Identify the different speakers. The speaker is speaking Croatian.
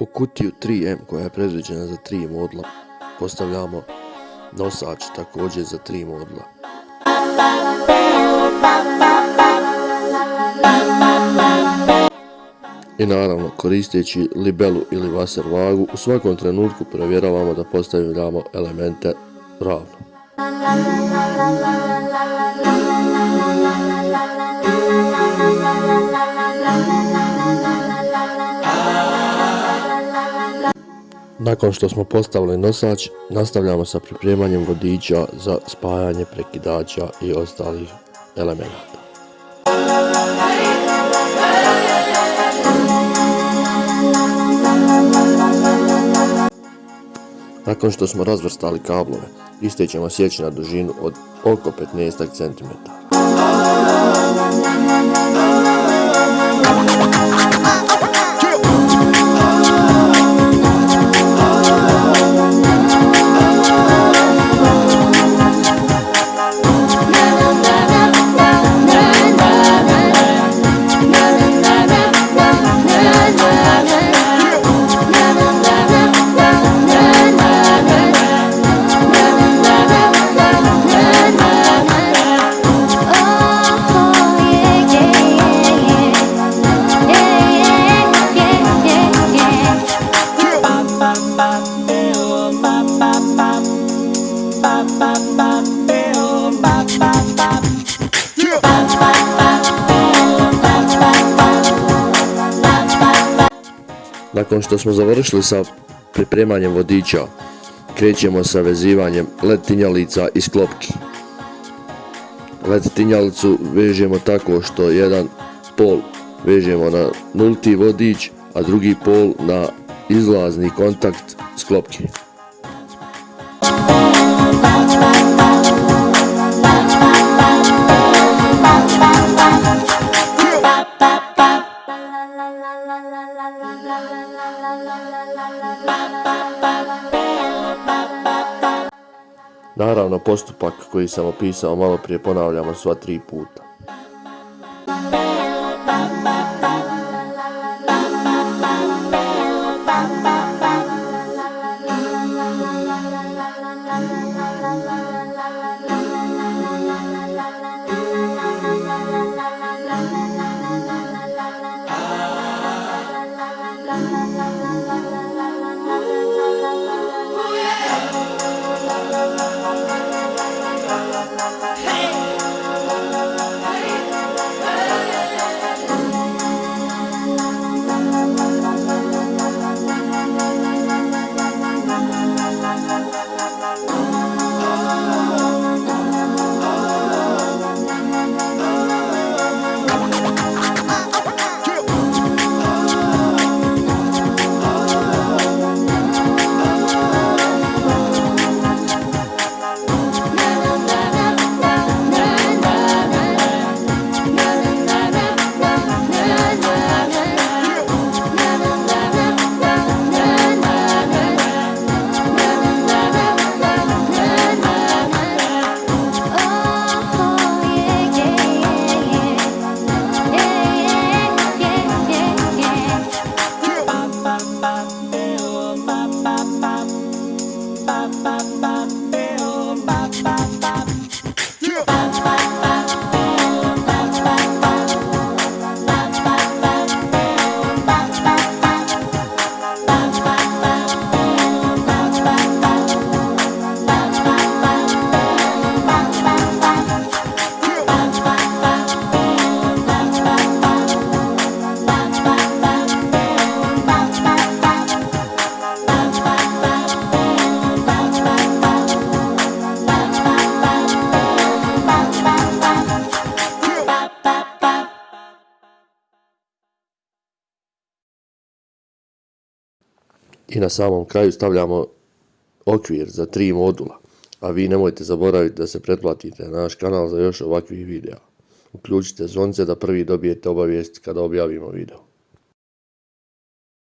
Speaker 1: U kutiju 3M koja je predviđena za 3 modula postavljamo nosač također za 3 modula. I naravno koristeći libelu ili vaser vagu u svakom trenutku provjeravamo da postavljamo elemente ravno. Nakon što smo postavili nosač, nastavljamo sa pripremanjem vodiča za spajanje prekidača i ostalih elemenata. Nakon što smo razvrstali kablove, iste ćemo sjeći na dužinu od oko 15 cm. Nakon što smo završili sa pripremanjem vodiča, krećemo sa vezivanjem led tinjalica i sklopki. Led tinjalicu vežemo tako što jedan pol vežemo na nulti vodič, a drugi pol na izlazni kontakt sklopke. Naravno postupak koji sam opisao malo prije ponavljamo sva tri puta. ba ba ba. I na samom kraju stavljamo okvir za tri modula. A vi nemojte zaboraviti da se pretplatite na naš kanal za još ovakvih videa. Uključite zvonce da prvi dobijete obavijest kada objavimo video.